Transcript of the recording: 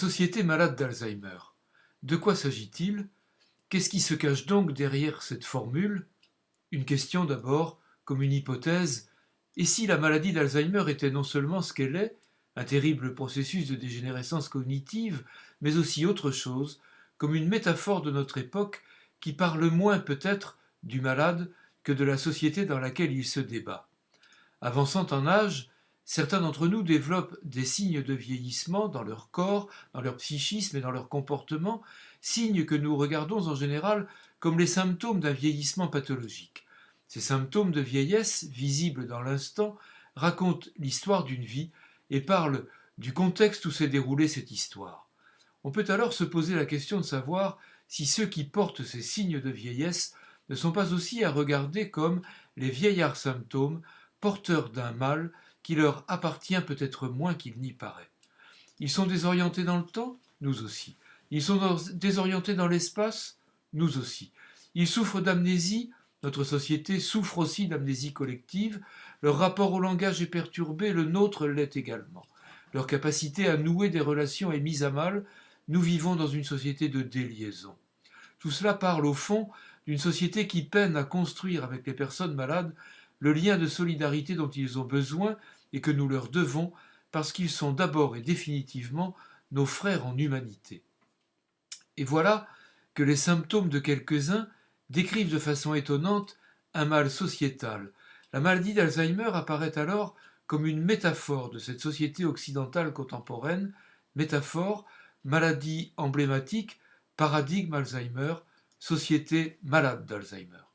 société malade d'Alzheimer. De quoi s'agit-il? Qu'est-ce qui se cache donc derrière cette formule? Une question d'abord, comme une hypothèse. Et si la maladie d'Alzheimer était non seulement ce qu'elle est, un terrible processus de dégénérescence cognitive, mais aussi autre chose, comme une métaphore de notre époque qui parle moins peut-être du malade que de la société dans laquelle il se débat. Avançant en âge, certains d'entre nous développent des signes de vieillissement dans leur corps, dans leur psychisme et dans leur comportement, signes que nous regardons en général comme les symptômes d'un vieillissement pathologique. Ces symptômes de vieillesse, visibles dans l'instant, racontent l'histoire d'une vie et parlent du contexte où s'est déroulée cette histoire. On peut alors se poser la question de savoir si ceux qui portent ces signes de vieillesse ne sont pas aussi à regarder comme les vieillards symptômes porteurs d'un mal qui leur appartient peut-être moins qu'il n'y paraît. Ils sont désorientés dans le temps Nous aussi. Ils sont désorientés dans l'espace Nous aussi. Ils souffrent d'amnésie Notre société souffre aussi d'amnésie collective. Leur rapport au langage est perturbé, le nôtre l'est également. Leur capacité à nouer des relations est mise à mal. Nous vivons dans une société de déliaison. Tout cela parle au fond d'une société qui peine à construire avec les personnes malades le lien de solidarité dont ils ont besoin et que nous leur devons parce qu'ils sont d'abord et définitivement nos frères en humanité. Et voilà que les symptômes de quelques-uns décrivent de façon étonnante un mal sociétal. La maladie d'Alzheimer apparaît alors comme une métaphore de cette société occidentale contemporaine, métaphore, maladie emblématique, paradigme Alzheimer, société malade d'Alzheimer.